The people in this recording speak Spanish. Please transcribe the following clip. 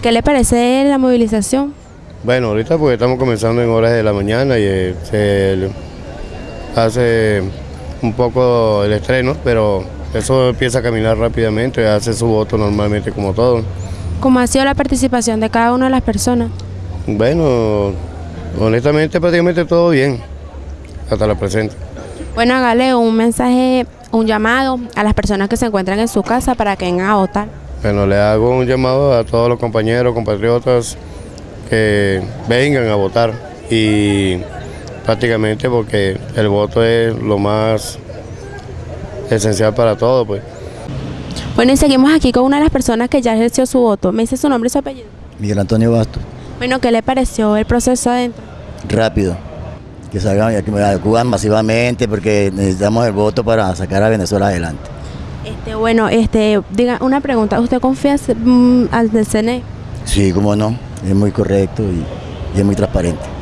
¿Qué le parece la movilización? Bueno, ahorita porque estamos comenzando en horas de la mañana y eh, se hace un poco el estreno, pero eso empieza a caminar rápidamente, hace su voto normalmente como todo. ¿Cómo ha sido la participación de cada una de las personas? Bueno, honestamente prácticamente todo bien, hasta la presente. Bueno, hágale un mensaje, un llamado a las personas que se encuentran en su casa para que vengan a votar. Bueno, le hago un llamado a todos los compañeros, compatriotas que vengan a votar y prácticamente porque el voto es lo más esencial para todo. Pues. Bueno, y seguimos aquí con una de las personas que ya ejerció su voto. ¿Me dice su nombre y su apellido? Miguel Antonio Bastos. Bueno, ¿qué le pareció el proceso adentro? Rápido. Que salgan y que acudan masivamente porque necesitamos el voto para sacar a Venezuela adelante. Este, bueno, este, diga una pregunta. ¿Usted confía mm, al CNE? Sí, cómo no. Es muy correcto y, y es muy transparente.